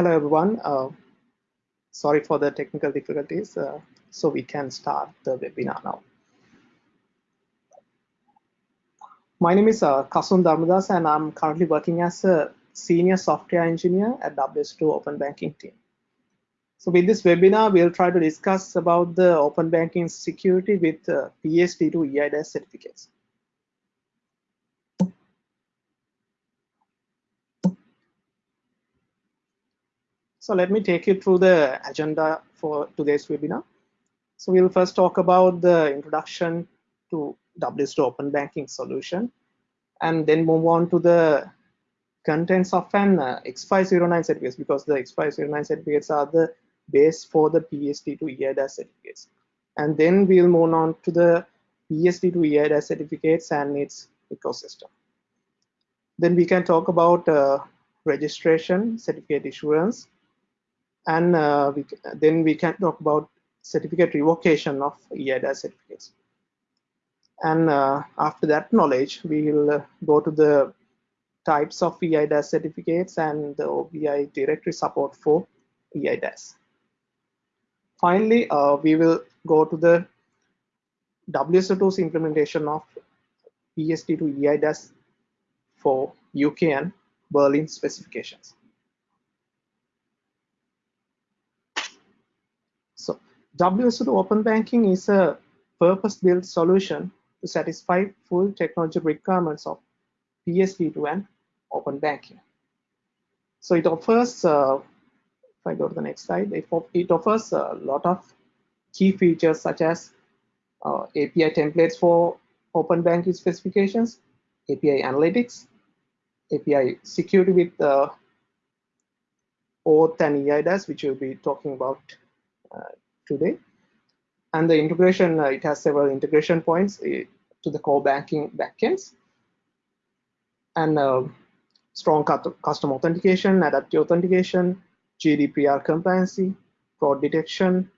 Hello, everyone. Uh, sorry for the technical difficulties. Uh, so we can start the webinar now. My name is uh, Kasun Dharmadas, and I'm currently working as a senior software engineer at WSO2 Open Banking team. So with this webinar, we'll try to discuss about the open banking security with uh, PSD2 EIDAS certificates. So let me take you through the agenda for today's webinar. So we'll first talk about the introduction to WSO2 Open Banking solution, and then move on to the contents of an uh, X509 certificates because the X509 certificates are the base for the PSD2 EIDAS certificates. And then we'll move on to the PSD2 EIDAS certificates and its ecosystem. Then we can talk about uh, registration, certificate issuance, and uh, we, then we can talk about certificate revocation of EIDAS certificates. And uh, after that knowledge, we will uh, go to the types of EIDAS certificates and the OBI directory support for EIDAS. Finally, uh, we will go to the WSO2's implementation of PSD2 EIDAS for UK and Berlin specifications. So WSO2 Open Banking is a purpose-built solution to satisfy full technology requirements of PSD2 and Open Banking. So it offers, uh, if I go to the next slide, it, it offers a lot of key features such as uh, API templates for Open Banking specifications, API analytics, API security with uh, OAuth and EIDAS, which we'll be talking about uh, today. And the integration, uh, it has several integration points uh, to the core banking backends. And strong custom authentication, adaptive authentication, GDPR compliancy, fraud detection,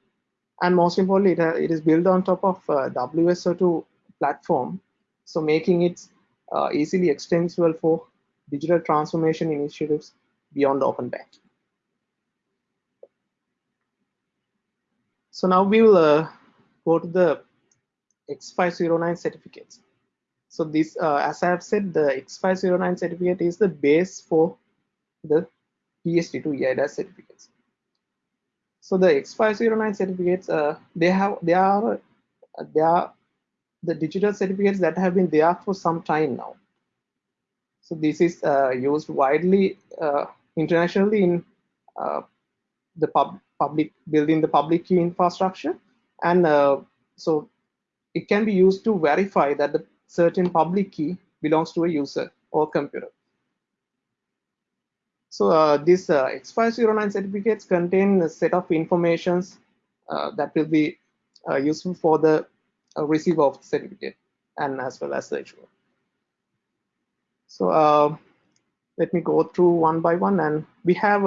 and most importantly, it, it is built on top of uh, WSO2 platform, so making it uh, easily extensible for digital transformation initiatives beyond open banking. So now we will uh, go to the X509 certificates. So this, uh, as I have said, the X509 certificate is the base for the PSD2 EIDAS certificates. So the X509 certificates, uh, they have, they are, they are the digital certificates that have been there for some time now. So this is uh, used widely uh, internationally in uh, the pub public building the public key infrastructure. And uh, so it can be used to verify that the certain public key belongs to a user or computer. So uh, these uh, X509 certificates contain a set of informations uh, that will be uh, useful for the uh, receiver of the certificate and as well as the issuer. So let me go through one by one. And we have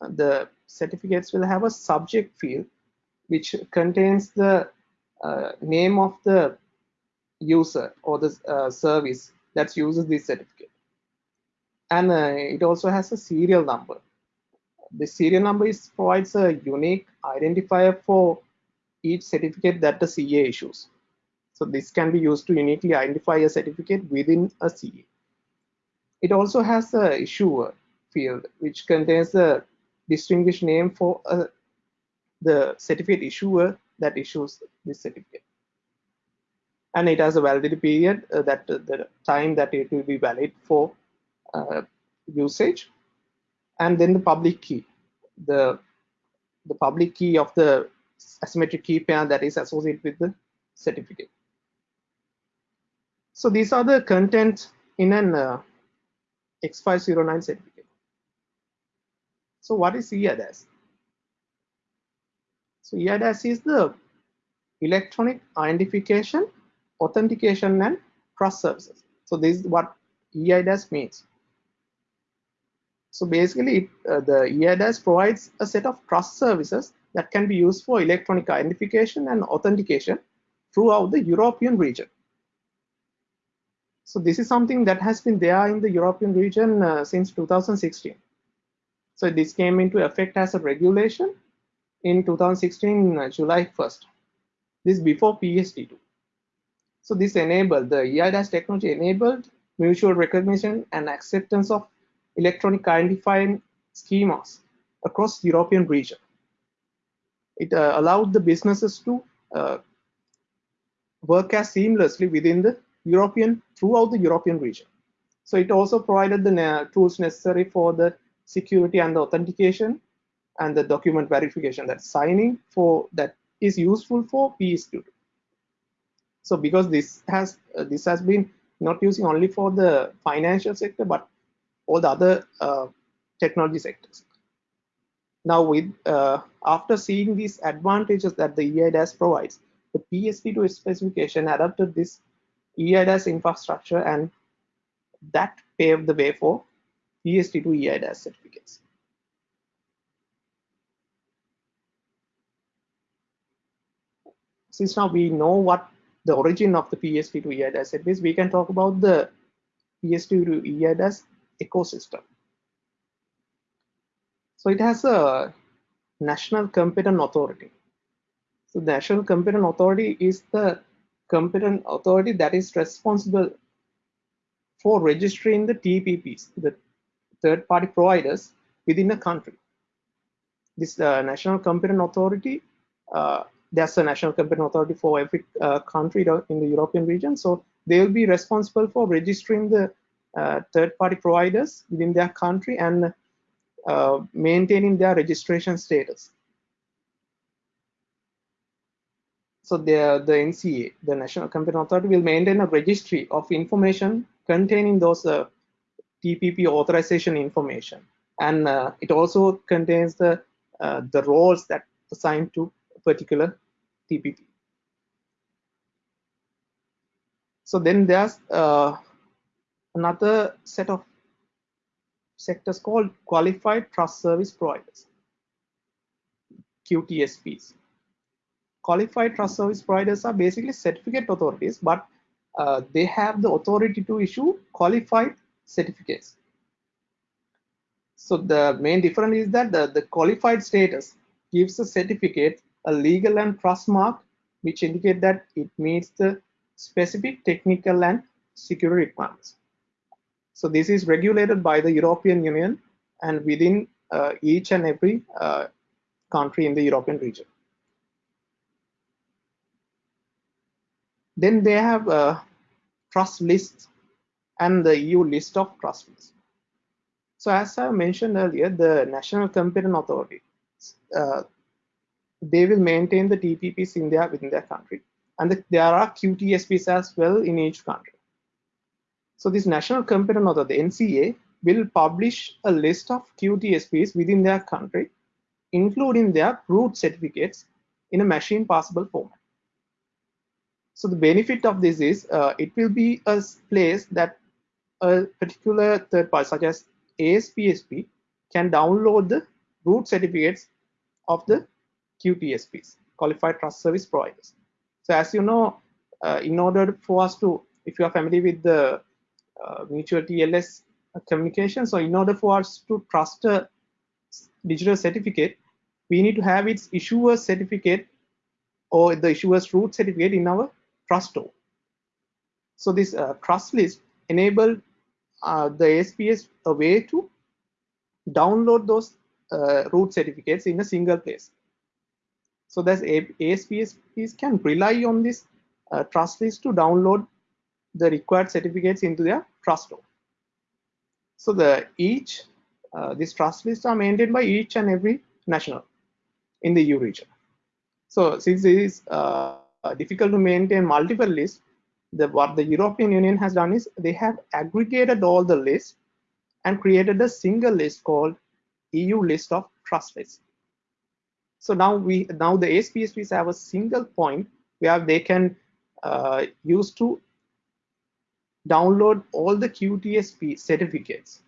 the certificates will have a subject field which contains the uh, name of the user or the uh, service that uses this certificate. And uh, it also has a serial number. The serial number is, provides a unique identifier for each certificate that the CA issues. So this can be used to uniquely identify a certificate within a CA. It also has a issuer field which contains the distinguished name for uh, the certificate issuer that issues this certificate. And it has a validity period uh, that uh, the time that it will be valid for uh, usage. And then the public key, the, the public key of the asymmetric key pair that is associated with the certificate. So these are the content in an uh, X509 certificate. So what is EIDAS? So EIDAS is the electronic identification, authentication, and trust services. So this is what EIDAS means. So basically, uh, the EIDAS provides a set of trust services that can be used for electronic identification and authentication throughout the European region. So this is something that has been there in the European region uh, since 2016. So this came into effect as a regulation in 2016 uh, July 1st. This before PSD2. So this enabled the eIDAS technology enabled mutual recognition and acceptance of electronic identifying schemas across European region. It uh, allowed the businesses to uh, work as seamlessly within the European, throughout the European region. So it also provided the tools necessary for the security and the authentication and the document verification that signing for that is useful for PSD2. So because this has uh, this has been not using only for the financial sector, but all the other uh, technology sectors. Now, with uh, after seeing these advantages that the eIDAS provides, the PSD2 specification adopted this eIDAS infrastructure and that paved the way for PSD2 eIDAS certificates. Since now we know what the origin of the PSD2 eIDAS is, we can talk about the PSD2 eIDAS ecosystem. So it has a national competent authority. So the national competent authority is the competent authority that is responsible for registering the TPPs, the third-party providers within a country. This uh, national competent authority, uh, there's a national competent authority for every uh, country in the European region. So they will be responsible for registering the uh, third-party providers within their country and uh, maintaining their registration status. So the, the NCA, the National Competent Authority, will maintain a registry of information containing those uh, TPP authorization information. And uh, it also contains the, uh, the roles that assigned to a particular TPP. So then there's uh, another set of sectors called Qualified Trust Service Providers, QTSPs. Qualified Trust Service Providers are basically certificate authorities, but uh, they have the authority to issue qualified certificates. So the main difference is that the, the qualified status gives a certificate a legal and trust mark which indicate that it meets the specific technical and security requirements. So this is regulated by the European Union and within uh, each and every uh, country in the European region. Then they have uh, trust lists and the EU list of trust lists. So as I mentioned earlier, the National Competent Authority, uh, they will maintain the TPPs in their within their country, and the, there are QTSPs as well in each country. So this National Competent Authority, the NCA, will publish a list of QTSPs within their country, including their root certificates in a machine passable format. So the benefit of this is uh, it will be a place that a particular third party such as ASPSP can download the root certificates of the QTSPs, Qualified Trust Service Providers. So as you know, uh, in order for us to, if you are familiar with the uh, mutual TLS communication, so in order for us to trust a digital certificate, we need to have its issuer certificate or the issuer's root certificate in our trust store. So this uh, trust list enabled uh, the ASPS a way to download those uh, root certificates in a single place. So that ASPSPs can rely on this uh, trust list to download the required certificates into their trust store. So the each uh, trust lists are maintained by each and every national in the EU region. So since it is uh, difficult to maintain multiple lists, the, what the European Union has done is they have aggregated all the lists and created a single list called EU list of trust lists. So now we now the ASPSPs have a single point where they can uh, use to download all the QTSP certificates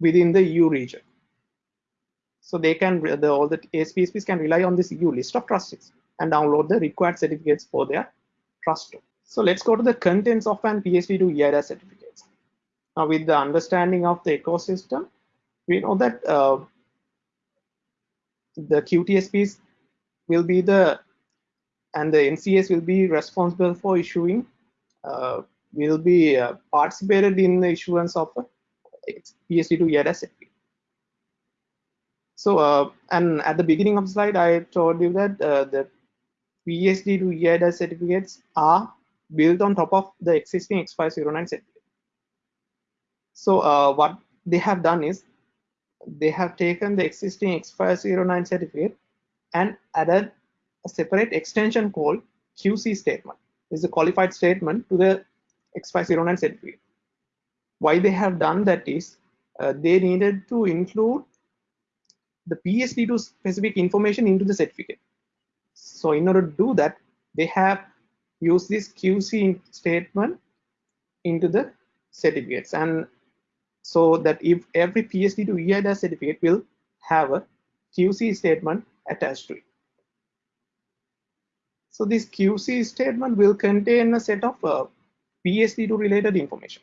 within the EU region. So they can the, all the ASPSPs can rely on this EU list of trustees and download the required certificates for their trust. So let's go to the contents of an PSD2 eIDAS certificates. Now with the understanding of the ecosystem, we know that uh, the QTSPs will be the and the NCAs will be responsible for issuing uh, will be uh, participated in the issuance of a PSD2 EIDAS certificate. So, uh, and at the beginning of the slide, I told you that uh, the PSD2 EIDAS certificates are built on top of the existing X509 certificate. So, uh, what they have done is they have taken the existing X509 certificate and added a separate extension called QC statement. Is a qualified statement to the X509 certificate. Why they have done that is uh, they needed to include the PSD2 specific information into the certificate. So in order to do that, they have used this QC statement into the certificates. And so that if every PSD2 EIDAS certificate will have a QC statement attached to it. So this QC statement will contain a set of uh, PSD2 related information.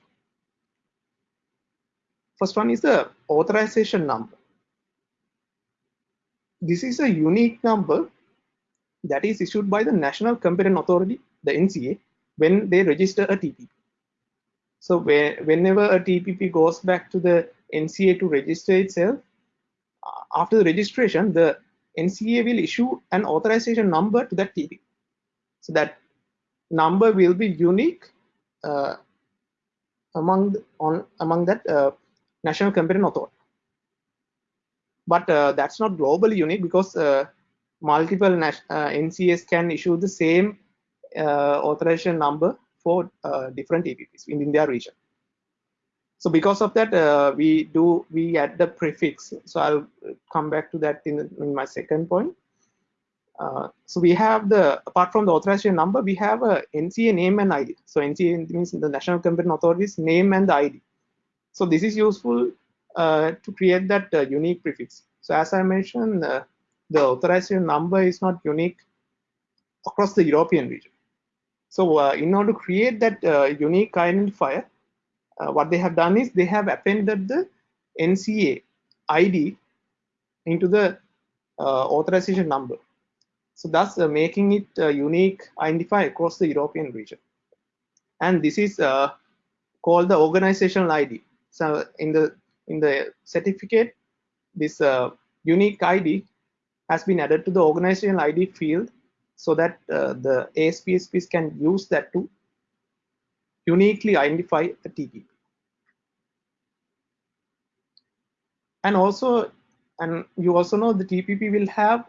First one is the authorization number. This is a unique number that is issued by the National Competent Authority, the NCA, when they register a TPP. So whenever a TPP goes back to the NCA to register itself, after the registration, the NCA will issue an authorization number to that TPP. So that number will be unique uh, among on among that uh, national competent authority. But uh, that's not globally unique because uh, multiple NCAs uh, can issue the same uh, authorization number for different TPPs in their region. So because of that, we do we add the prefix. So I'll come back to that in, in my second point. Uh, so we have the, apart from the authorization number, we have a NCA name and ID. So NCA means the National Competent Authority's name and the ID. So this is useful uh, to create that uh, unique prefix. So as I mentioned, uh, the authorization number is not unique across the European region. So uh, in order to create that unique identifier, what they have done is they have appended the NCA ID into the authorization number. So thus uh, making it uh, unique identifier across the European region. And this is uh, called the organizational ID. So in the in the certificate, this uh, unique ID has been added to the organizational ID field so that uh, the ASPSPs can use that to uniquely identify the TPP. And also, and you also know the TPP will have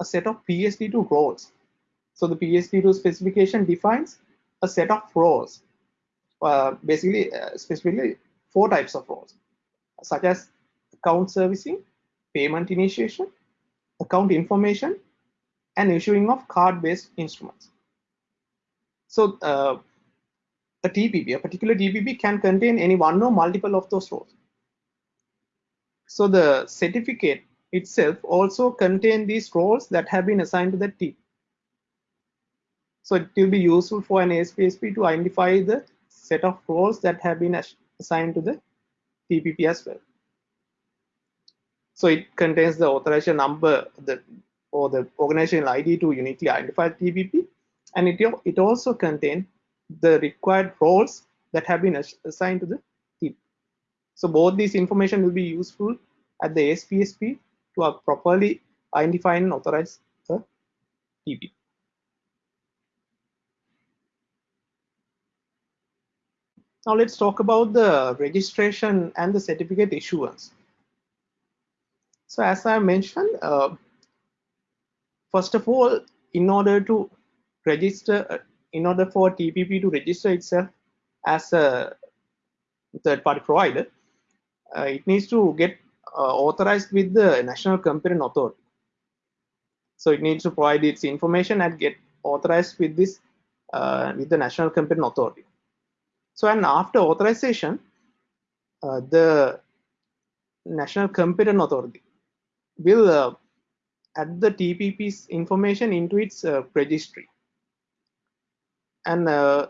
a set of PSD2 roles. So the PSD2 specification defines a set of roles, uh, basically uh, specifically four types of roles, such as account servicing, payment initiation, account information, and issuing of card-based instruments. So uh, a TPP, a particular TPP can contain any one or multiple of those roles. So the certificate itself also contain these roles that have been assigned to the team. So it will be useful for an ASPSP to identify the set of roles that have been assigned to the TPP as well. So it contains the authorization number the, or the organizational ID to uniquely identify TPP, and it, it also contains the required roles that have been assigned to the TPP. So both these information will be useful at the ASPSP to properly identify and authorize the TP. Now let's talk about the registration and the certificate issuance. So as I mentioned, uh, first of all, in order to register, uh, in order for TPP to register itself as a third-party provider, uh, it needs to get uh, authorized with the national competent authority. So it needs to provide its information and get authorized with this uh, with the national competent authority. So and after authorization, uh, the national competent authority will uh, add the TPP's information into its uh, registry. And uh,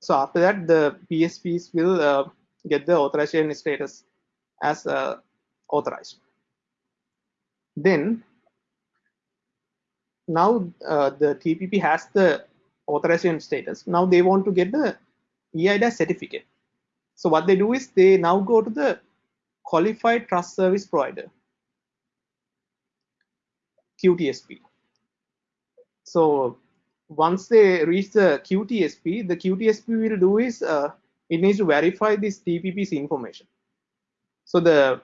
so after that, the PSPs will get the authorization status as authorized. Then now uh, the TPP has the authorization status. Now they want to get the EIDAS certificate. So what they do is they now go to the qualified trust service provider, QTSP. So once they reach the QTSP, the QTSP will do is uh, it needs to verify this TPP's information. So the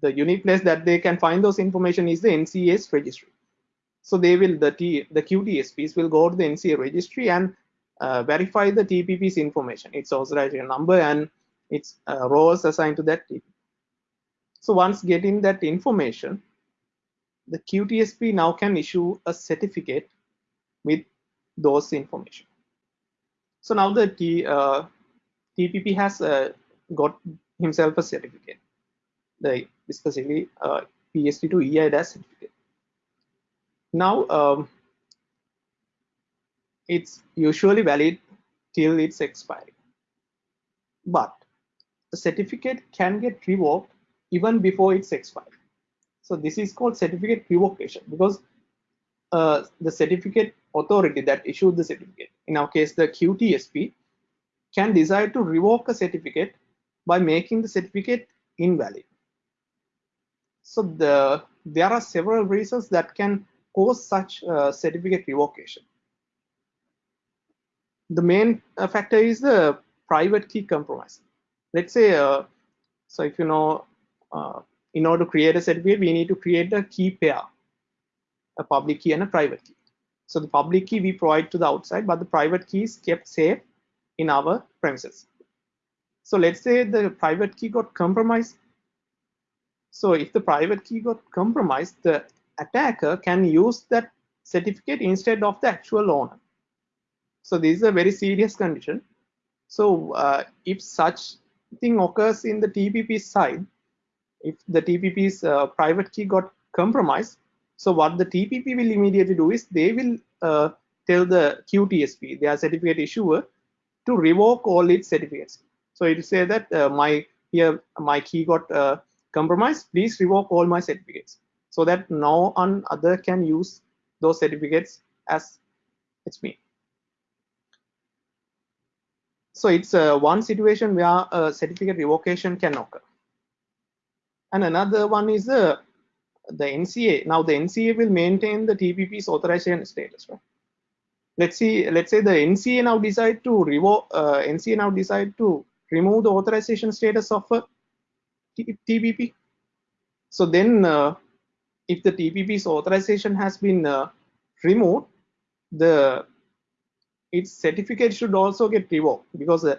the unique place that they can find those information is the NCA's registry. So they will the T the QTSPs will go to the NCA registry and uh, verify the TPP's information, its authorization number and its uh, roles assigned to that TPP. So once getting that information, the QTSP now can issue a certificate with those information. So now the T, uh, TPP has uh, got himself a certificate, the specifically uh, PSD2 EIDAS certificate. Now um, it's usually valid till its expiry, but the certificate can get revoked even before its expiry. So this is called certificate revocation because uh, the certificate authority that issued the certificate, in our case the QTSP, can decide to revoke a certificate by making the certificate invalid. So the, there are several reasons that can cause such uh, certificate revocation. The main uh, factor is the private key compromise. Let's say, uh, so if you know, uh, in order to create a certificate, we need to create a key pair, a public key and a private key. So the public key we provide to the outside, but the private key is kept safe in our premises. So let's say the private key got compromised. So if the private key got compromised, the attacker can use that certificate instead of the actual owner. So this is a very serious condition. So uh, if such thing occurs in the TPP side, if the TPP's uh, private key got compromised, so what the TPP will immediately do is they will uh, tell the QTSP, their certificate issuer, to revoke all its certificates. So it will say that uh, my here my key got uh, compromised. Please revoke all my certificates, so that no one other can use those certificates as it's me. So it's uh, one situation where a certificate revocation can occur. And another one is the the NCA. Now the NCA will maintain the TPP's authorization status, right? Let's see. Let's say the NCA now decide to revoke. Uh, NCA now decide to remove the authorization status of a TPP. So then, uh, if the TPP's authorization has been uh, removed, the its certificate should also get revoked because uh,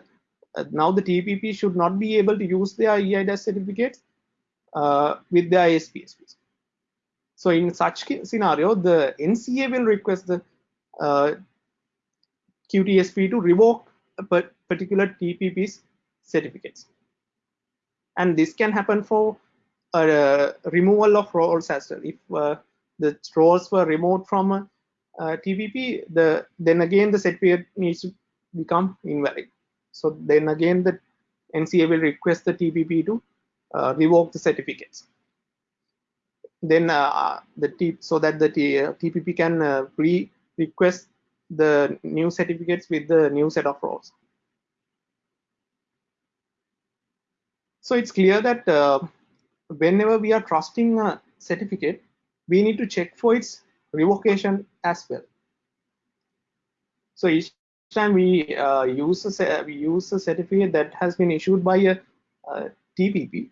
uh, now the TPP should not be able to use their EIDAS certificates uh, with their ASPSPs. So in such scenario, the NCA will request the uh, QTSP to revoke a particular TPP's certificates. And this can happen for a removal of roles as well. If uh, the roles were removed from a, a TPP, the then again the set certificate needs to become invalid. So then again the NCA will request the TPP to uh, revoke the certificates. Then uh, the T so that the T, uh, TPP can uh, re-request the new certificates with the new set of roles. So it's clear that uh, whenever we are trusting a certificate, we need to check for its revocation as well. So each time we uh, use a we use a certificate that has been issued by a, a TPP,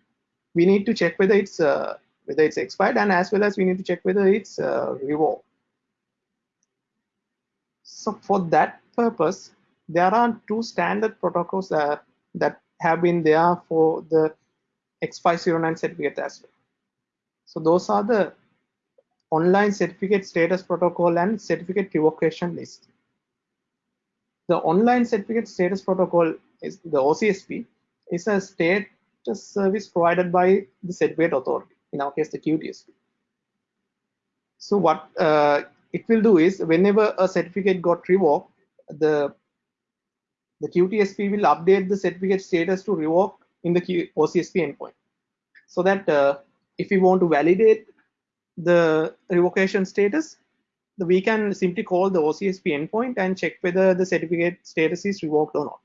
we need to check whether it's uh, whether it's expired and as well as we need to check whether it's uh, revoked. So for that purpose, there are two standard protocols uh, that have been there for the X509 certificate as well. So those are the online certificate status protocol and certificate revocation list. The online certificate status protocol is the OCSP is a state service provided by the certificate authority, in our case the QTSP. So what uh, it will do is whenever a certificate got revoked, the the QTSP will update the certificate status to revoke in the Q OCSP endpoint. so that uh, if we want to validate the revocation status, we can simply call the OCSP endpoint and check whether the certificate status is revoked or not.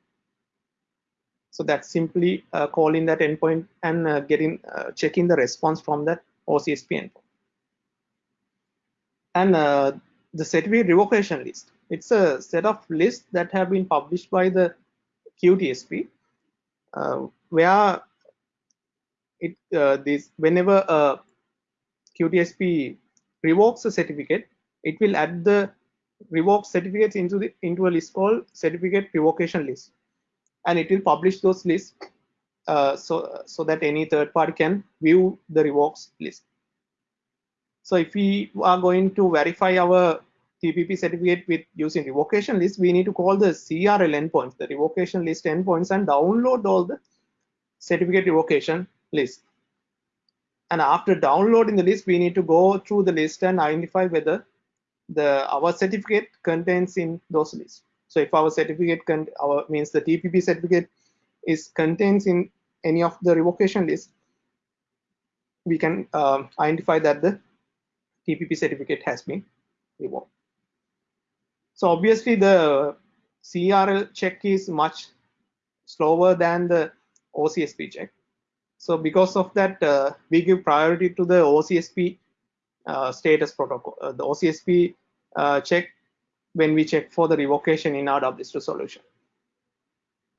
So that's simply uh, calling that endpoint and uh, getting uh, checking the response from that OCSP endpoint. And uh, the certificate revocation list. It's a set of lists that have been published by the QTSP, uh, where it uh, this whenever a QTSP revokes a certificate, it will add the revoked certificates into the into a list called certificate revocation list, and it will publish those lists uh, so so that any third party can view the revokes list. So if we are going to verify our TPP certificate with using revocation list, we need to call the CRL endpoints, the revocation list endpoints, and download all the certificate revocation list. And after downloading the list, we need to go through the list and identify whether the our certificate contains in those lists. So if our certificate our means the TPP certificate is contains in any of the revocation list, we can uh, identify that the TPP certificate has been revoked. So obviously the CRL check is much slower than the OCSP check. So because of that, uh, we give priority to the OCSP uh, status protocol, uh, the OCSP uh, check when we check for the revocation in our WSO2 solution.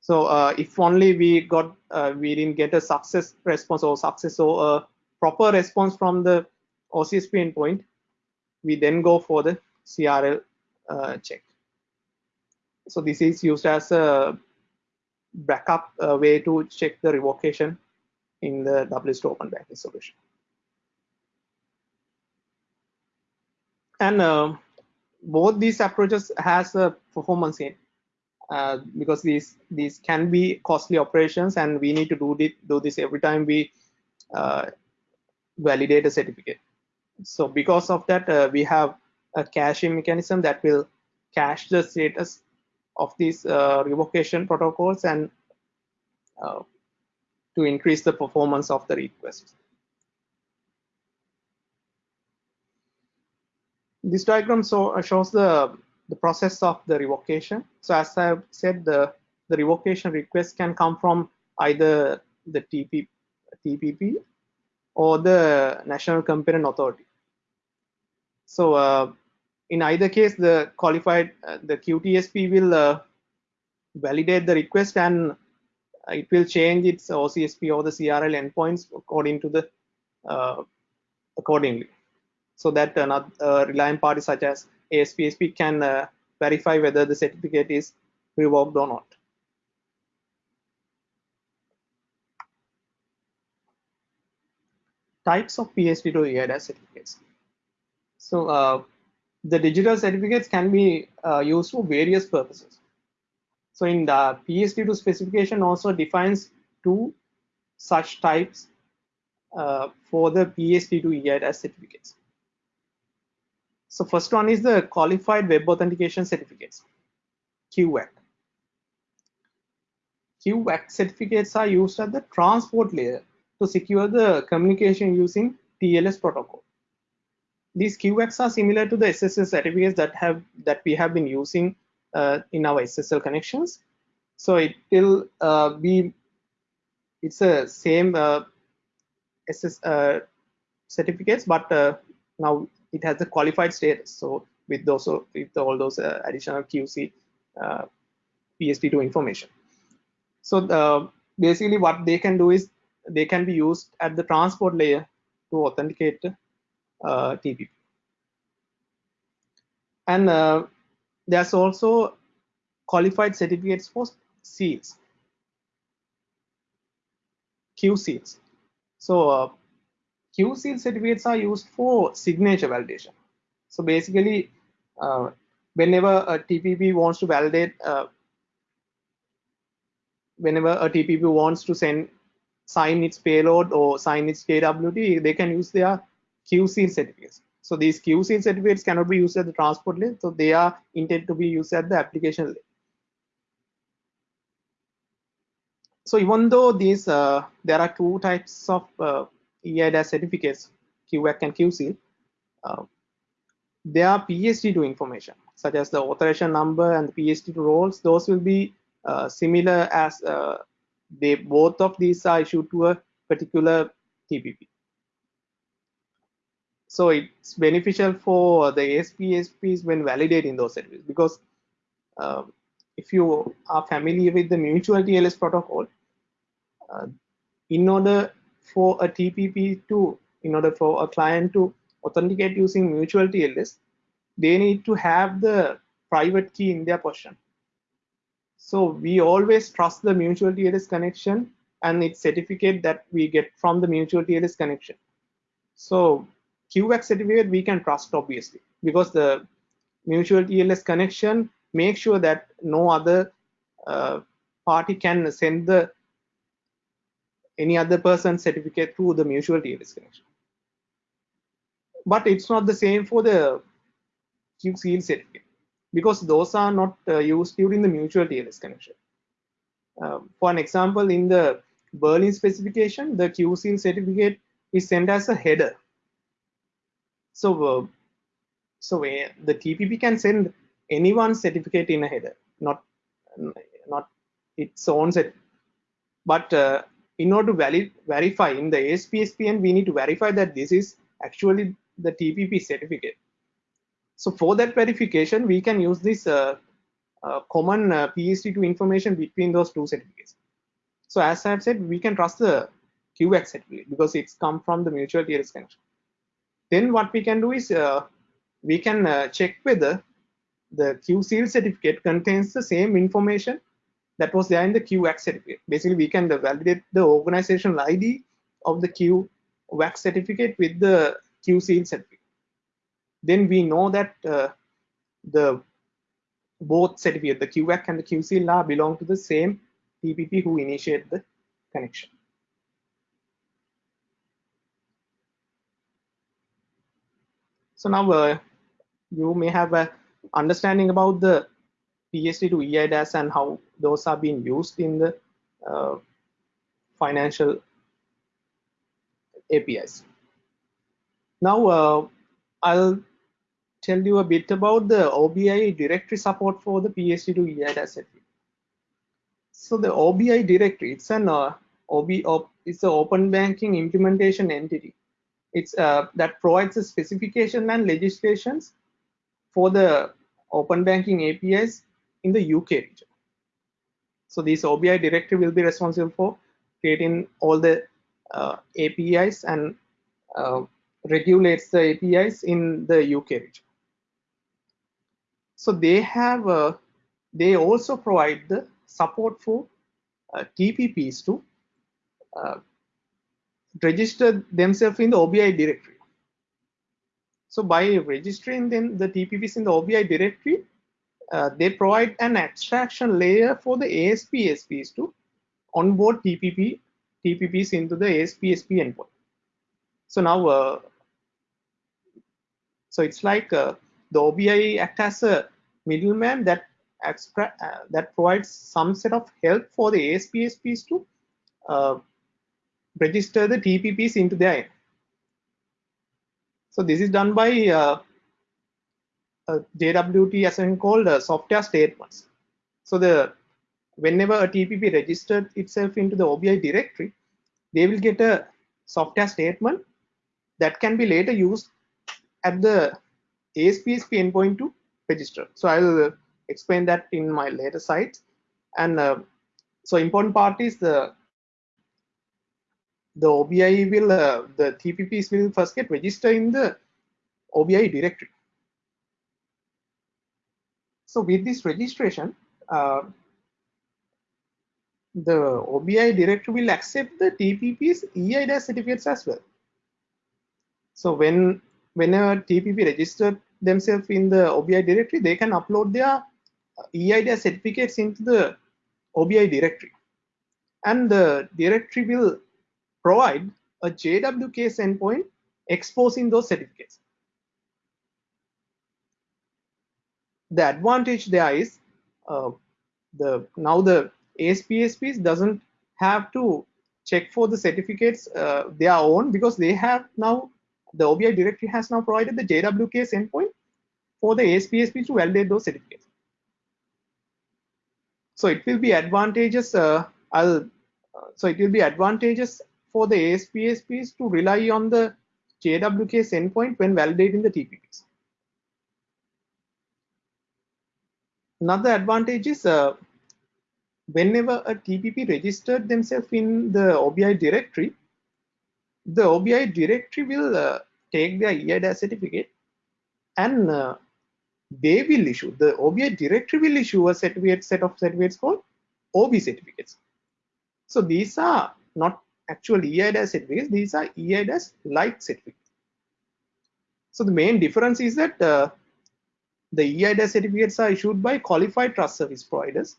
So uh, if only we got, uh, we didn't get a success response or success or a proper response from the OCSP endpoint, we then go for the CRL uh, check. So this is used as a backup uh, way to check the revocation in the WSO2 Open Banking solution. And uh, both these approaches has a performance in uh, because these these can be costly operations and we need to do this, do this every time we uh, validate a certificate. So because of that, uh, we have a caching mechanism that will cache the status of these uh, revocation protocols and uh, to increase the performance of the request. This diagram so, uh, shows the, the process of the revocation. So as I've said, the, the revocation request can come from either the TP, TPP or the National Competent Authority. So uh, in either case, the qualified, uh, the QTSP will uh, validate the request and it will change its OCSP or the CRL endpoints according to the uh, accordingly. So that another uh, reliant party such as ASPSP can uh, verify whether the certificate is revoked or not. Types of PSD2 eIDAS certificates. So uh, the digital certificates can be uh, used for various purposes. So in the PSD2 specification also defines two such types uh, for the PSD2 eIDAS certificates. So first one is the qualified web authentication certificates, QWAC. QWAC certificates are used at the transport layer to secure the communication using TLS protocol. These QWACs are similar to the SSL certificates that have that we have been using uh, in our SSL connections. So it will uh, be it's the same uh, SS uh, certificates, but uh, now it has a qualified status. So with those with all those uh, additional QC PSD2 information. So basically, what they can do is they can be used at the transport layer to authenticate uh, TPP. And uh, there's also qualified certificates for seals, Q seals. So uh, Q seal certificates are used for signature validation. So basically, uh, whenever a TPP wants to validate, uh, whenever a TPP wants to send sign its payload or sign its JWT, they can use their QSEAL certificates. So these QSEAL certificates cannot be used at the transport layer, so they are intended to be used at the application layer. so even though these uh, there are two types of uh, EIDAS certificates, QWAC and QSEAL, uh, they are PSD2 information, such as the authorization number and the PSD2 roles. Those will be uh, similar as uh, they both of these are issued to a particular TPP. So it's beneficial for the ASPSPs when validating those certificates because um, if you are familiar with the mutual TLS protocol, uh, in order for a TPP to, in order for a client to authenticate using mutual TLS, they need to have the private key in their possession. So we always trust the mutual TLS connection and its certificate that we get from the mutual TLS connection. So QWAC certificate we can trust obviously because the mutual TLS connection makes sure that no other uh, party can send the any other person's certificate through the mutual TLS connection. But it's not the same for the QSEAL certificate because those are not uh, used during the mutual TLS connection. Uh, for an example, in the Berlin specification, the QSEAL certificate is sent as a header. So, uh, so the TPP can send anyone's certificate in a header, not not its own set. But uh, in order to valid, verify in the ASPSPN, we need to verify that this is actually the TPP certificate. So for that verification, we can use this uh, uh, common uh, PSD2 information between those two certificates. So as I've said, we can trust the QX certificate because it's come from the mutual TLS connection. Then what we can do is uh, we can uh, check whether the QSEAL certificate contains the same information that was there in the QWAC certificate. Basically, we can validate the organizational ID of the QWAC certificate with the QSEAL certificate. Then we know that uh, the both certificate, the QWAC and the QSEAL are belong to the same TPP who initiate the connection. So now uh, you may have a understanding about the PSD2 EIDAS and how those are being used in the uh, financial APIs. Now uh, I'll tell you a bit about the OBI directory support for the PSD2 EIDAS So the OBI directory, it's an uh, OB, it's an open banking implementation entity. It's uh, that provides the specification and legislations for the open banking APIs in the UK region. So this OBI directory will be responsible for creating all the uh, APIs and uh, regulates the APIs in the UK region. So they have, uh, they also provide the support for uh, TPPs to uh, register themselves in the OBI directory. So by registering them the TPPs in the OBI directory, uh, they provide an abstraction layer for the ASPSPs to onboard TPP TPPs into the ASPSP endpoint. So now, uh, so it's like uh, the OBI act as a middleman that uh, that provides some set of help for the ASPSPs to uh, register the TPPs into their So this is done by uh, JWT as in called uh, software statements. So the whenever a TPP registered itself into the OBI directory, they will get a software statement that can be later used at the ASPSP endpoint to register. So I'll explain that in my later slides. And uh, so important part is the the OBI will uh, the TPPs will first get registered in the OBI directory. So with this registration, uh, the OBI directory will accept the TPP's EIDAS certificates as well. So when whenever TPP registered themselves in the OBI directory, they can upload their EIDAS certificates into the OBI directory. And the directory will provide a JWKS endpoint exposing those certificates. The advantage there is uh, the now the ASPSPs doesn't have to check for the certificates uh, their own because they have now the OBI directory has now provided the JWKS endpoint for the ASPSP to validate those certificates. So it will be advantageous. Uh, I'll uh, so it will be advantageous for the ASPSPs to rely on the JWKS endpoint when validating the TPPs. Another advantage is uh, whenever a TPP registered themselves in the OBI directory, the OBI directory will uh, take their EIDAS certificate and uh, they will issue, the OBI directory will issue a certificate set of certificates called OB certificates. So these are not actual EIDAS certificates, these are EIDAS like certificates. So the main difference is that uh, the EIDAS certificates are issued by qualified trust service providers,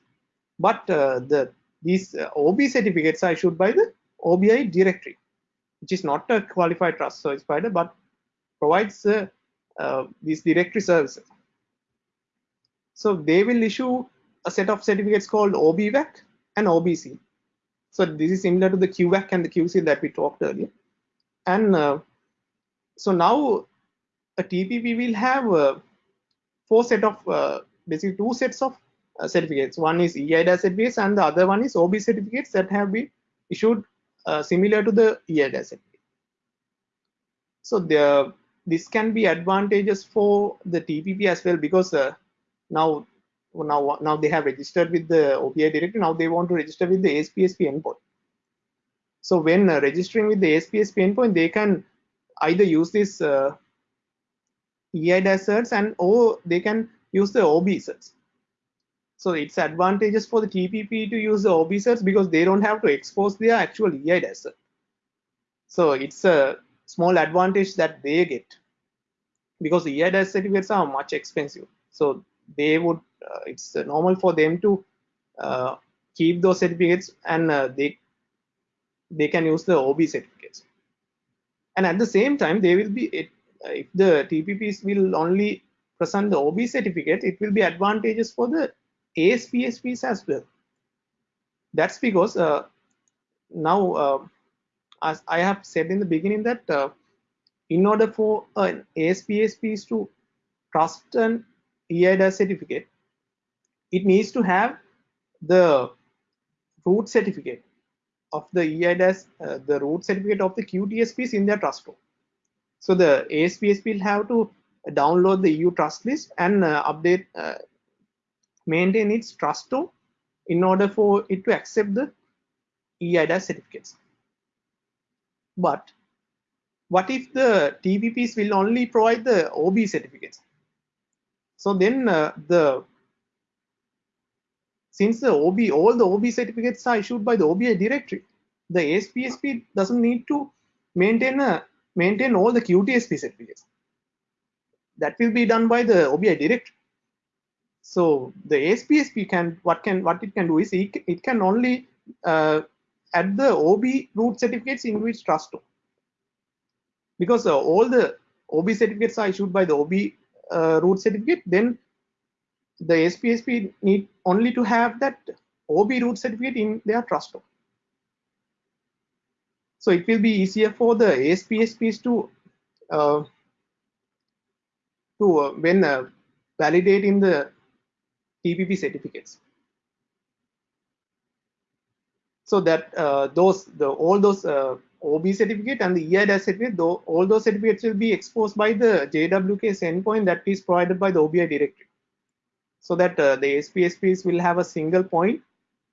but uh, the these uh, OB certificates are issued by the OBI directory, which is not a qualified trust service provider, but provides uh, uh, these directory services. So they will issue a set of certificates called OBWAC and OBC. So this is similar to the QWAC and the QSeal that we talked earlier. And uh, so now a TPP will have uh, four set of uh, basically two sets of uh, certificates. One is EIDAS certificates and the other one is OB certificates that have been issued uh, similar to the EIDAS certificate. So the, this can be advantageous for the TPP as well because uh, now now now they have registered with the OBI directory. Now they want to register with the ASPSP endpoint. So when uh, registering with the ASPSP endpoint, they can either use this EIDAS certs and or they can use the OB certs. So it's advantageous for the TPP to use the OB certs because they don't have to expose their actual EIDAS cert. So it's a small advantage that they get because the certificates are much expensive. So they would uh, it's normal for them to uh, keep those certificates and uh, they they can use the OB certificates. And at the same time, they will be if the TPPs will only present the OB certificate, it will be advantageous for the ASPSPs as well. That's because uh, now, uh, as I have said in the beginning, that uh, in order for an ASPSPs to trust an EIDAS certificate, it needs to have the root certificate of the EIDAS, uh, the root certificate of the QTSPs in their trust room. So the ASPSP will have to download the EU trust list and uh, update, uh, maintain its trust room in order for it to accept the EIDAS certificates. But what if the TPPs will only provide the OB certificates? So then uh, the since the OB all the OB certificates are issued by the OBI directory, the ASPSP doesn't need to maintain a maintain all the QTSP certificates. That will be done by the OBI directory. So the ASPSP can what can what it can do is it, it can only uh, add the OB root certificates in which trust to. Because uh, all the OB certificates are issued by the OB uh, root certificate, then the ASPSP need only to have that OB root certificate in their trust room. So it will be easier for the ASPSPs to uh, to uh, when uh, validating the TPP certificates. So that uh, those the all those uh, OB certificate and the EIDAS certificate, though, all those certificates will be exposed by the JWKS endpoint that is provided by the OBI directory. So that uh, the ASPSPs will have a single point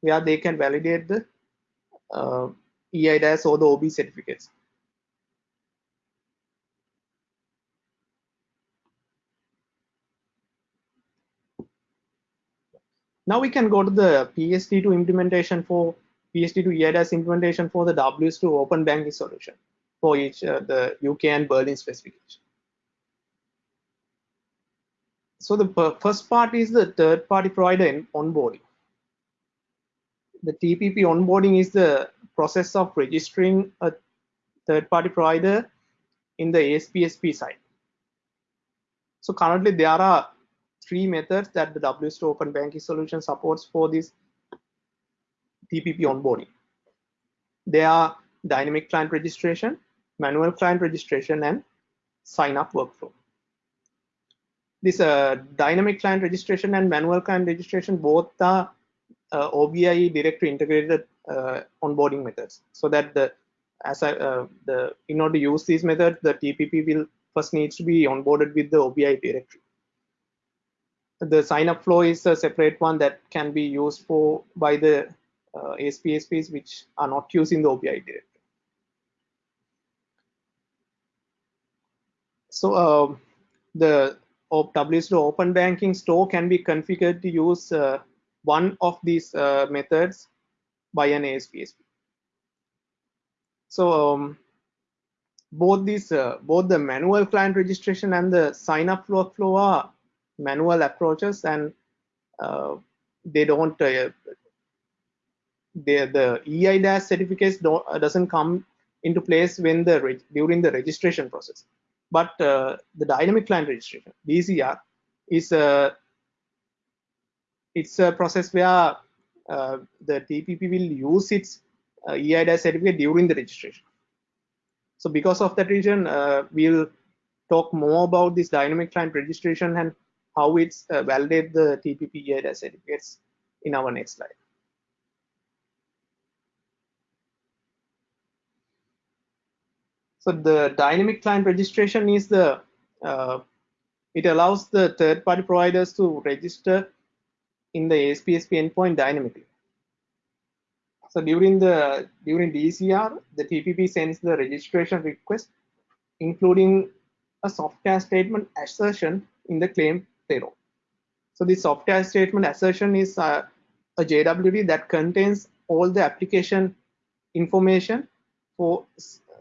where they can validate the uh, EIDAS or the OB certificates. Now we can go to the PSD2 implementation for PSD2 EIDAS implementation for the WSO2 open banking solution for each uh, the UK and Berlin specification. So the first part is the third party provider in onboarding. The TPP onboarding is the process of registering a third party provider in the ASPSP side. So currently there are three methods that the WSO2 Open Banking Solution supports for this TPP onboarding. They are dynamic client registration, manual client registration, and sign up workflow. This uh, dynamic client registration and manual client registration both are uh, OBI directory integrated uh, onboarding methods so that the as I, uh, the in order to use these methods, the TPP will first needs to be onboarded with the OBI directory. The sign up flow is a separate one that can be used for by the uh, ASPSPs which are not using the OBI directory. So uh, the WSO Open Banking store can be configured to use uh, one of these uh, methods by an ASPSP. So um, both these, uh, both the manual client registration and the sign up workflow are manual approaches and uh, they don't, uh, they, the EIDAS certificates don't, uh, doesn't come into place when the during the registration process. But uh, the dynamic client registration, DCR, is a it's a process where uh, the TPP will use its uh, EIDAS certificate during the registration. So because of that reason, uh, we'll talk more about this dynamic client registration and how it's uh, validate the TPP EIDAS certificates in our next slide. So the dynamic client registration is the, uh, it allows the third party providers to register in the ASPSP endpoint dynamically. So during the during DCR, the TPP sends the registration request, including a software statement assertion in the claim payload. So the software statement assertion is uh, a JWT that contains all the application information for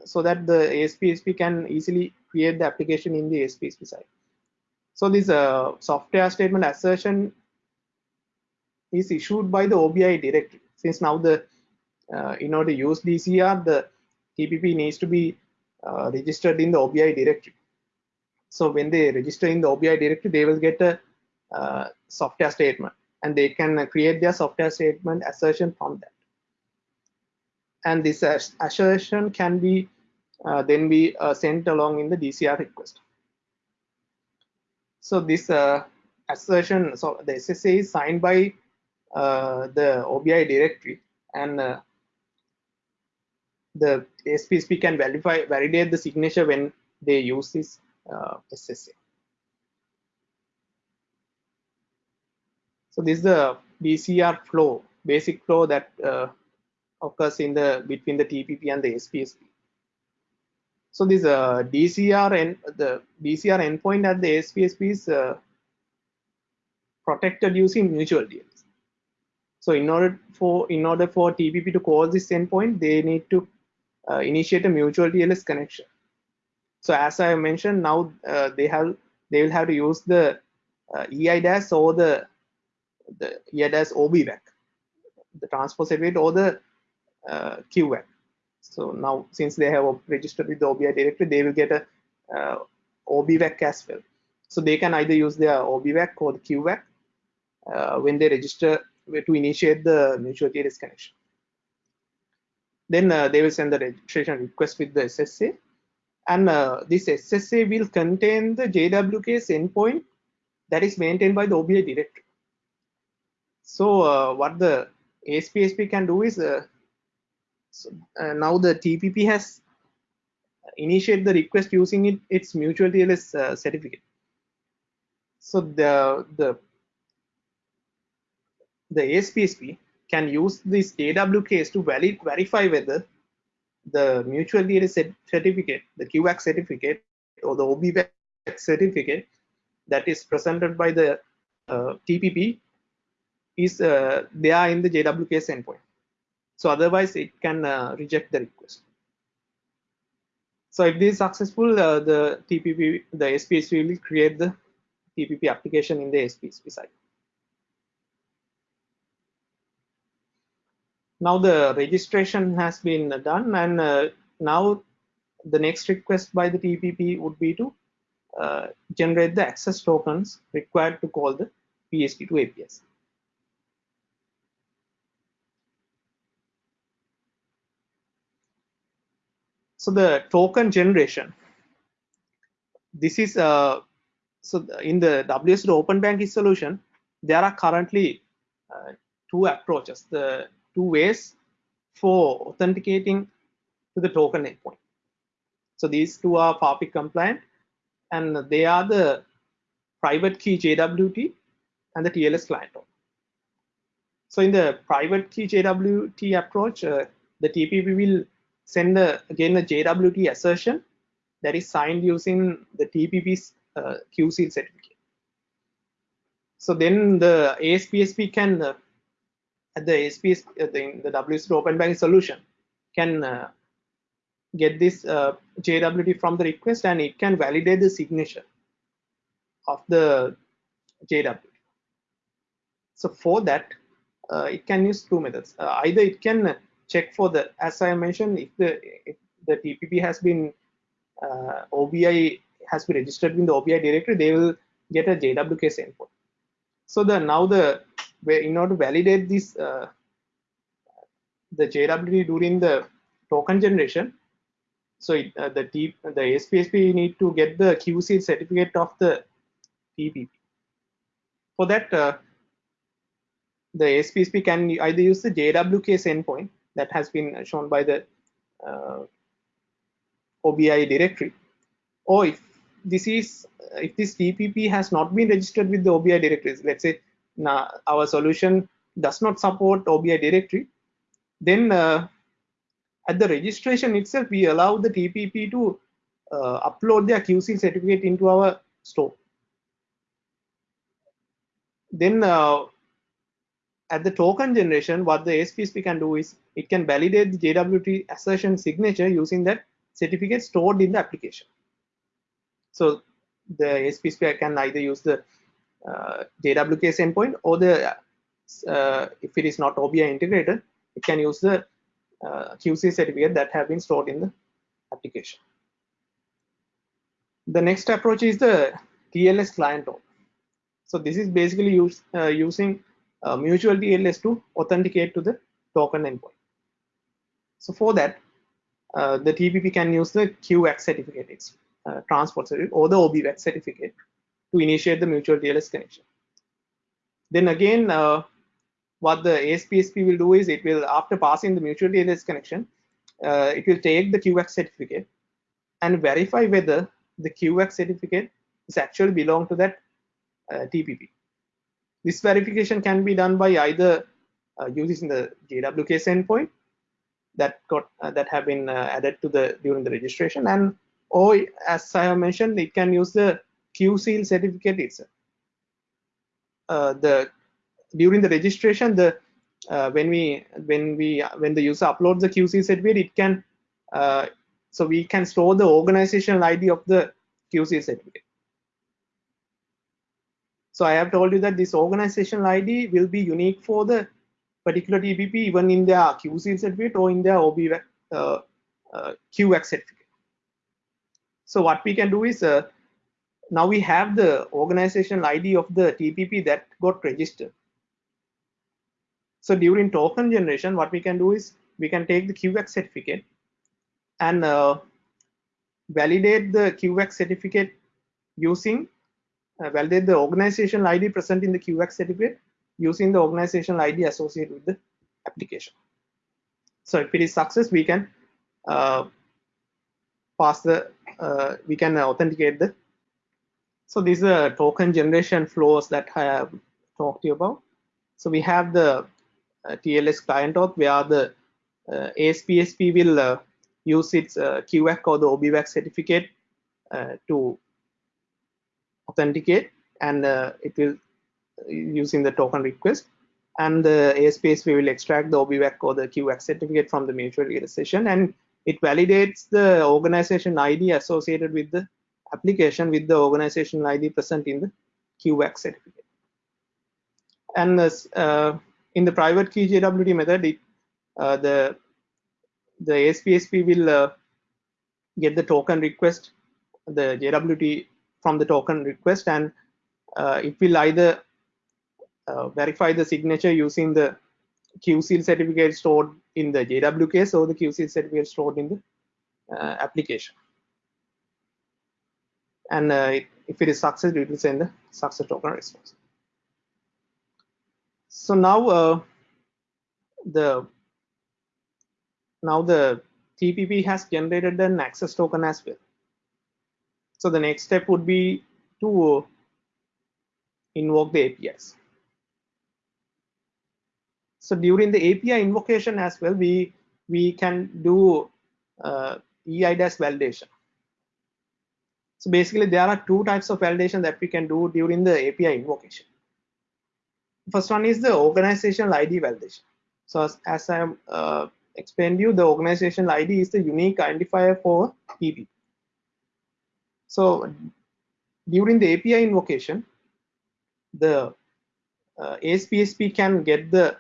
so that the ASPSP can easily create the application in the ASPSP side. So this uh, software statement assertion is issued by the OBI directory. Since now the uh, in order to use DCR, the TPP needs to be uh, registered in the OBI directory. So when they register in the OBI directory, they will get a uh, software statement and they can create their software statement assertion from that. And this assertion can be uh, then be uh, sent along in the DCR request. So this uh, assertion, so the SSA is signed by the OBI directory and the ASPSP can verify validate the signature when they use this uh, SSA. So this is the DCR flow, basic flow that uh, occurs in the between the TPP and the ASPSP. So this uh, DCR and the DCR endpoint at the ASPSP is uh, protected using mutual TLS. So in order for in order for TPP to call this endpoint, they need to uh, initiate a mutual TLS connection. So as I mentioned, now uh, they have they will have to use the uh, EIDAS or the the EIDAS OBWAC, the transport certificate or the uh, QWAC. So now since they have registered with the OBI directory, they will get a uh, OBWAC as well. So they can either use their OBWAC or the QWAC uh, when they register to initiate the mutual TLS connection. Then uh, they will send the registration request with the SSA. And uh, this SSA will contain the JWK's endpoint that is maintained by the OBI directory. So uh, what the ASPSP can do is uh, so, uh, now the TPP has initiate the request using it, its mutual TLS uh, certificate. So the the the ASPSP can use this JWKs to valid, verify whether the mutual TLS certificate, the QWAC certificate, or the OBWAC certificate that is presented by the uh, TPP is uh, there in the JWKs endpoint. So otherwise, it can uh, reject the request. So if this is successful, uh, the TPP, the ASPSP will create the TPP application in the ASPSP side. Now the registration has been done and uh, now the next request by the TPP would be to uh, generate the access tokens required to call the PSD2 APIs. So the token generation. This is uh, so in the WSO Open Banking solution, there are currently uh, two approaches, the two ways for authenticating to the token endpoint. So these two are FAPIC compliant and they are the private key JWT and the TLS client. So in the private key JWT approach, uh, the TPP will send a, again the JWT assertion that is signed using the TPP's uh, QSEAL certificate. So then the ASPSP can, uh, at the ASP the, the WSO Open Banking solution, can uh, get this uh, JWT from the request and it can validate the signature of the JWT. So for that, uh, it can use two methods. Uh, either it can check for the, as I mentioned, if the if the TPP has been uh, OBI has been registered in the OBI directory, they will get a JWK endpoint. So the now the in order to validate this uh, the JWT during the token generation, so it, uh, the T, the ASPSP need to get the QSEAL certificate of the TPP. For that, uh, the ASPSP can either use the JWK endpoint that has been shown by the uh, OBI directory, or if this is if this TPP has not been registered with the OBI directories, let's say now our solution does not support OBI directory, then uh, at the registration itself, we allow the TPP to uh, upload their QSEAL certificate into our store. Then uh, at the token generation, what the ASPSP can do is it can validate the JWT assertion signature using that certificate stored in the application. So the ASPSP can either use the uh, JWK endpoint or the uh, if it is not OBI integrated, it can use the uh, QSeal certificate that have been stored in the application. The next approach is the TLS client So this is basically use, uh, using uh, mutual TLS to authenticate to the token endpoint. So for that, uh, the TPP can use the QX certificate, it's uh, transport certificate, or the OBWAC certificate to initiate the mutual TLS connection. Then again, uh, what the ASPSP will do is it will, after passing the mutual TLS connection, uh, it will take the QX certificate and verify whether the QX certificate is actually belong to that uh, TPP. This verification can be done by either uh, using the JWK endpoint that got uh, that have been uh, added to the during the registration, and or as I have mentioned, it can use the QSEAL certificate itself. Uh, the during the registration, the uh, when we when we when the user uploads the QSeal certificate, it can uh, so we can store the organizational ID of the QSeal certificate. So I have told you that this organizational ID will be unique for the particular TPP even in their QSeal certificate or in their OB uh, uh, QX certificate. So what we can do is uh, now we have the organizational ID of the TPP that got registered. So during token generation, what we can do is we can take the QX certificate and uh, validate the QX certificate using uh, validate the organizational ID present in the QX certificate using the organizational ID associated with the application. So if it is success, we can uh, pass the uh, we can authenticate the. So these are token generation flows that I have talked to you about. So we have the uh, TLS client auth where the uh, ASPSP will uh, use its QWAC or the OBWAC certificate to authenticate and it will using the token request and the ASPSP will extract the OBWAC or the QWAC certificate from the mutual session and it validates the organization ID associated with the application with the organization ID present in the QWAC certificate. And uh, in the private key JWT method, it, uh, the the ASPSP will uh, get the token request, the JWT from the token request, and uh, it will either uh, verify the signature using the QSEAL certificate stored in the JWK or the QSEAL certificate stored in the uh, application. And uh, if it is success, it will send the success token response. So now uh, the now the TPP has generated an access token as well. So the next step would be to invoke the APIs. So during the API invocation as well, we we can do uh, EIDAS validation. So basically, there are two types of validation that we can do during the API invocation. First one is the organizational ID validation. So as, as I uh, explained you, the organizational ID is the unique identifier for TPP. So during the API invocation, the uh, ASPSP can get the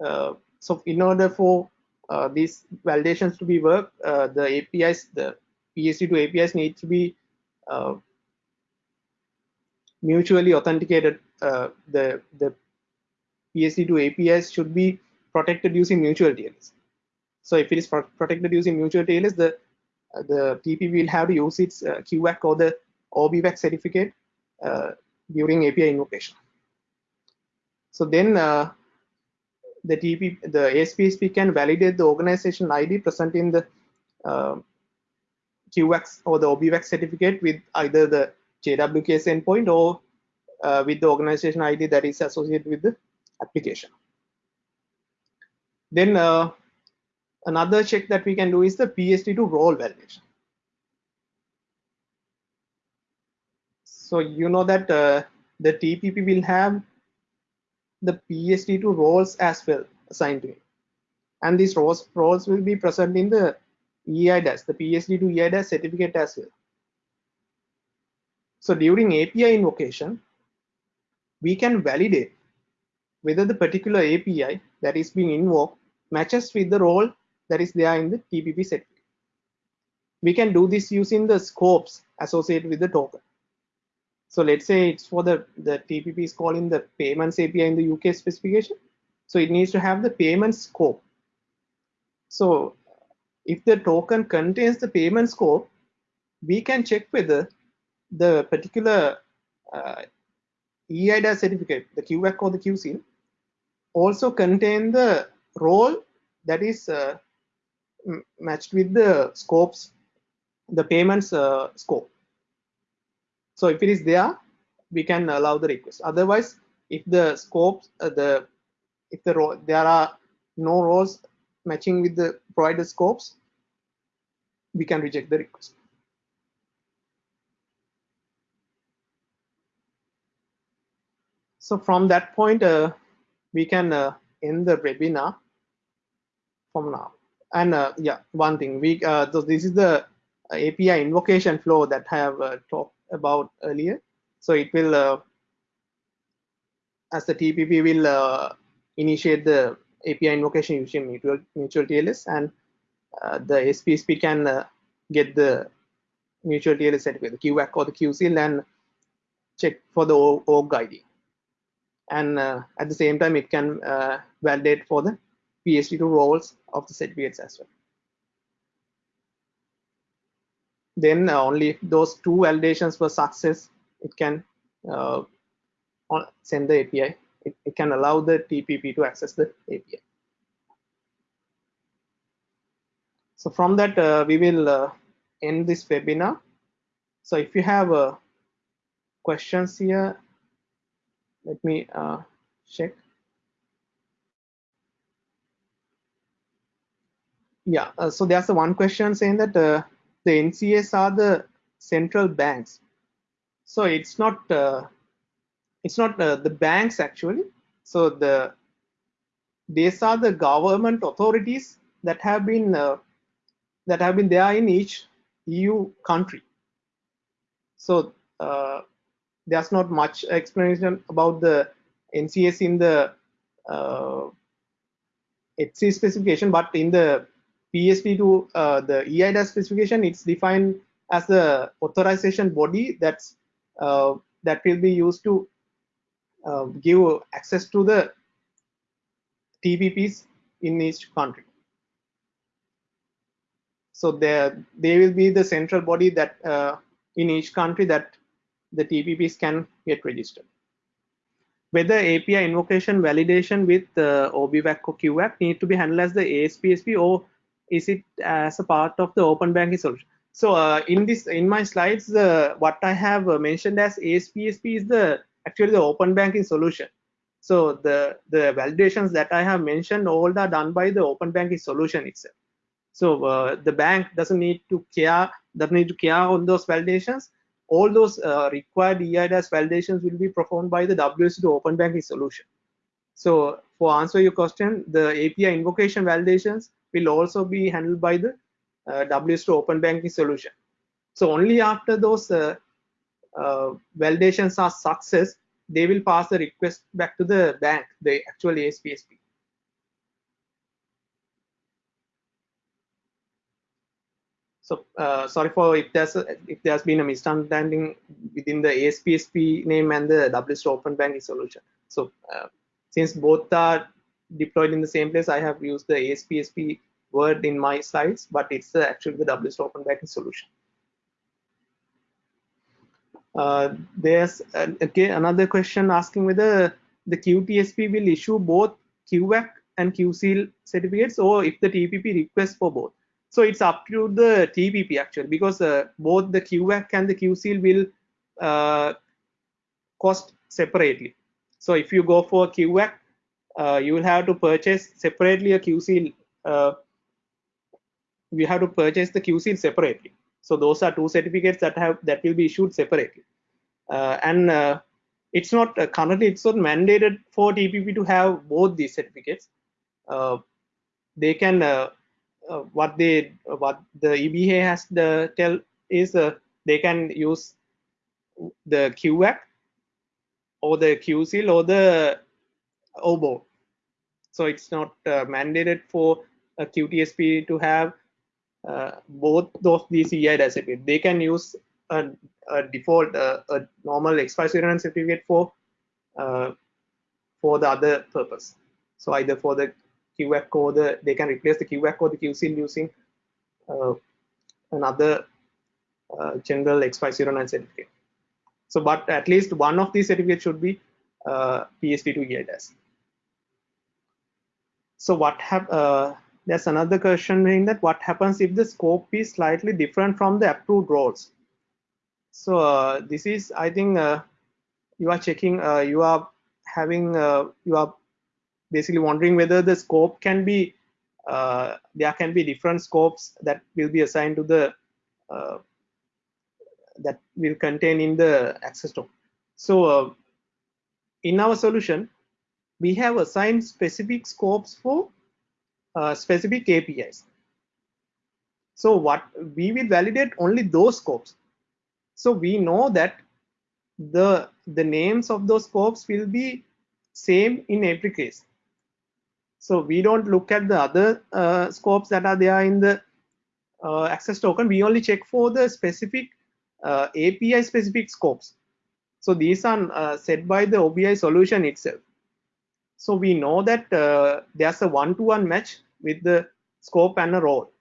uh, so in order for uh, these validations to be work, uh, the APIs, the PSD2 APIs need to be mutually authenticated. Uh, the the PSD2 APIs should be protected using mutual TLS. So if it is protected using mutual TLS, the the TP will have to use its uh, QWAC or the OBWAC certificate uh, during API invocation. So then uh, the TP, the ASPSP can validate the organization ID present in the QWAC or the OBWAC certificate with either the JWKS endpoint or uh, with the organization ID that is associated with the application. Then uh, another check that we can do is the PSD2 role validation. So you know that uh, the TPP will have the PSD2 roles as well assigned to it. And these roles, roles will be present in the EIDAS, the PSD2 EIDAS certificate as well. So during API invocation, we can validate whether the particular API that is being invoked matches with the role that is there in the TPP certificate. We can do this using the scopes associated with the token. So let's say it's for the, the TPP is calling the payments API in the UK specification. So it needs to have the payment scope. So if the token contains the payment scope, we can check whether the particular uh, EIDAS certificate, the QWAC or the QSeal, also contain the role that is uh, matched with the scopes, the payments uh, scope. So if it is there, we can allow the request. Otherwise, if the scopes, uh, the if the row, there are no rows matching with the provided scopes, we can reject the request. So from that point, uh, we can uh, end the webinar from now. And uh, yeah, one thing, we uh, so this is the API invocation flow that I have uh, talked about earlier. So it will, uh, as the TPP will initiate the API invocation using mutual, mutual TLS and uh, the ASPSP can uh, get the mutual TLS certificate, the QWAC or the QSeal and check for the org ID. And uh, at the same time, it can uh, validate for the PSD2 roles of the certificates as well. then uh, only if those two validations were success, it can uh, send the API. It, it, can allow the TPP to access the API. So from that, uh, we will uh, end this webinar. So if you have uh, questions here, let me uh, check. Yeah, so there's the one question saying that the NCAs are the central banks. So it's not uh, it's not uh, the banks actually. So the these are the government authorities that have been uh, that have been there in each EU country. So uh, there's not much explanation about the NCAs in the uh, ETSI specification, but in the PSD2, uh, the EIDAS specification, it's defined as the authorization body that's uh, that will be used to uh, give access to the TPPs in each country. So there, they will be the central body that uh, in each country that the TPPs can get registered. Whether API invocation validation with uh, OBWAC or QWAC need to be handled as the ASPSP or is it as a part of the open banking solution? So uh, in this, in my slides, uh, what I have uh, mentioned as ASPSP is the actually the open banking solution. So the the validations that I have mentioned all are done by the open banking solution itself. So uh, the bank doesn't need to care doesn't need to care on those validations. All those uh, required EIDAS validations will be performed by the WSO2 open banking solution. So for answer your question, the API invocation validations will also be handled by the uh, WSO2 open banking solution. So only after those uh, validations are success, they will pass the request back to the bank, the actual ASPSP. So uh, sorry for if there's a, if there's been a misunderstanding within the ASPSP name and the WSO2 Open Banking solution. So uh, since both are deployed in the same place, I have used the ASPSP word in my slides, but it's uh, actually the WSO2 Open Banking solution. Uh, there's uh, okay another question asking whether the QTSP will issue both QWAC and QSeal certificates or if the TPP requests for both. So it's up to the TPP actually because uh, both the QWAC and the QSeal will uh, cost separately. So if you go for QWAC, uh, you will have to purchase separately a QSeal. Uh, you have to purchase the QSeal separately. So those are two certificates that have that will be issued separately. Uh, and uh, it's not currently it's not mandated for TPP to have both these certificates. they can uh, what they uh, what the EBA has the tell is uh, they can use the QWAC or the QSeal or the OBO. So it's not uh, mandated for a QTSP to have uh, both of these EIDAS certificates. They can use a, a default, uh, a normal X509 certificate for for the other purpose. So either for the QWAC or the they can replace the QWAC code, the QSeal using uh, another uh, general X509 certificate. So, but at least one of these certificates should be uh, PSD2 EIDAS. So, what have uh, there's another question in that what happens if the scope is slightly different from the approved roles? So, uh, this is I think uh, you are checking uh, you are having uh, you are basically wondering whether the scope can be uh, there can be different scopes that will be assigned to the uh, that will contain in the access token. So in our solution, we have assigned specific scopes for specific APIs. So what we will validate only those scopes. So we know that the the names of those scopes will be same in every case. So we don't look at the other uh, scopes that are there in the uh, access token. We only check for the specific uh, API specific scopes. So these are uh, set by the OBI solution itself. So we know that uh, there's a one-to-one -one match with the scope and a role.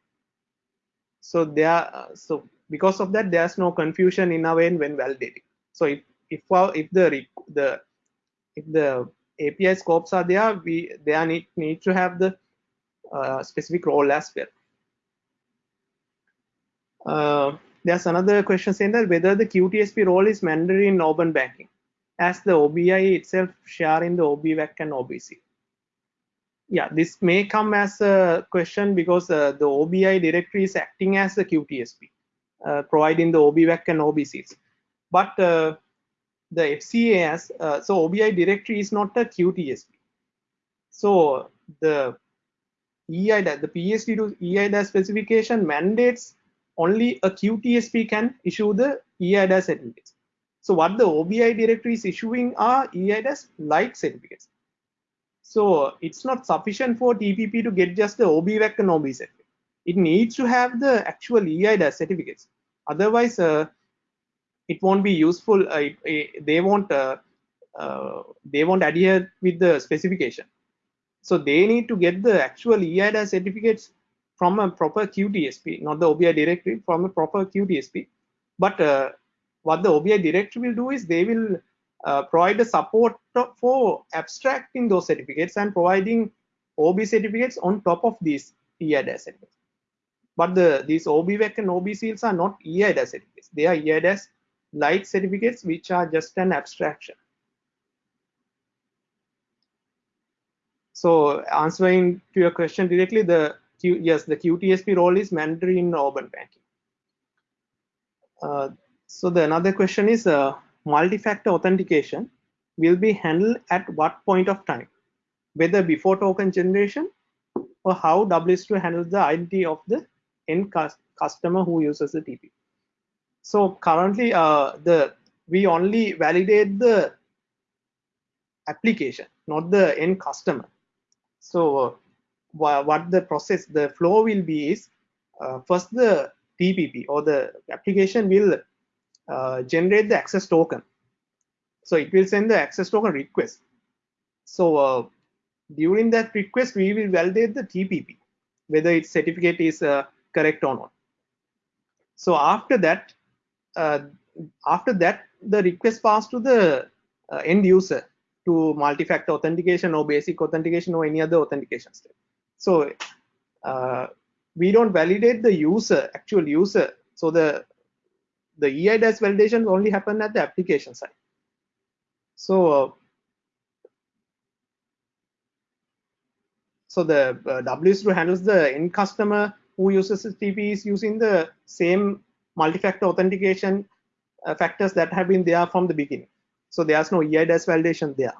So there, so because of that, there's no confusion in our end when validating. So if if if the the if the API scopes are there, we they need, need to have the uh, specific role as well. Uh, there's another question saying that whether the QTSP role is mandatory in open banking, as the OBI itself share in the OBWAC and OBC. Yeah, this may come as a question because uh, the OBI directory is acting as the QTSP, uh, providing the OBWAC and OBCs. But uh, the FCAS, uh, so OBI directory is not a QTSP. So the EIDA, the PSD2 EIDA specification mandates only a QTSP can issue the EIDA certificates. So what the OBI directory is issuing are EIDAS like certificates. So it's not sufficient for TPP to get just the OBWAC and OB certificate. It needs to have the actual EIDA certificates. Otherwise, uh, it won't be useful. Uh, it, they won't uh, uh, they won't adhere with the specification. So they need to get the actual EIDA certificates from a proper QTSP, not the OBI directory, from a proper QTSP. But uh, what the OBI directory will do is they will uh, provide a support for abstracting those certificates and providing OB certificates on top of these EIDAS certificates. But the these OBWAC and OB seals are not EIDAS certificates. They are EIDAS light certificates, which are just an abstraction. So answering to your question directly, the Q, yes, the QTSP role is mandatory in open banking. Uh, so the another question is uh, multi-factor authentication will be handled at what point of time, whether before token generation or how WSO handles the identity of the end customer who uses the TP. So currently, uh, the we only validate the application, not the end customer. So uh, what the process, the flow will be is uh, first the TPP or the application will generate the access token. So it will send the access token request. So uh, during that request, we will validate the TPP, whether its certificate is uh, correct or not. So after that, uh, after that, the request passed to the uh, end user to multi-factor authentication or basic authentication or any other authentication step. So uh, we don't validate the user, actual user. So the the EIDAS validation only happen at the application side. So uh, so the uh, WSO handles the end customer who uses TP is using the same multi-factor authentication uh, factors that have been there from the beginning. So there's no EIDAS validation there.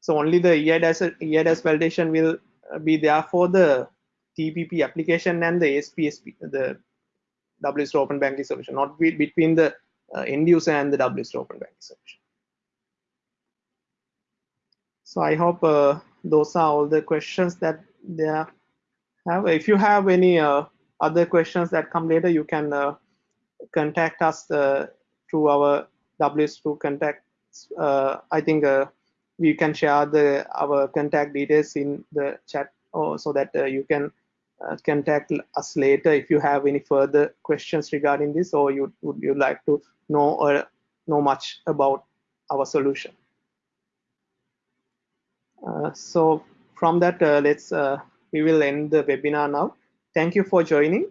So only the EIDAS, EIDAS validation will uh, be there for the TPP application and the ASPSP, the WSO Open Banking solution, not be, between the uh, end user and the WSO Open Banking solution. So I hope uh, those are all the questions that they have. If you have any uh, other questions that come later, you can uh, contact us uh, through our WSO contact. I think we can share the our contact details in the chat or so that you can uh, contact us later if you have any further questions regarding this or you would you like to know or know much about our solution. Uh, so from that, uh, let's uh, we will end the webinar now. Thank you for joining.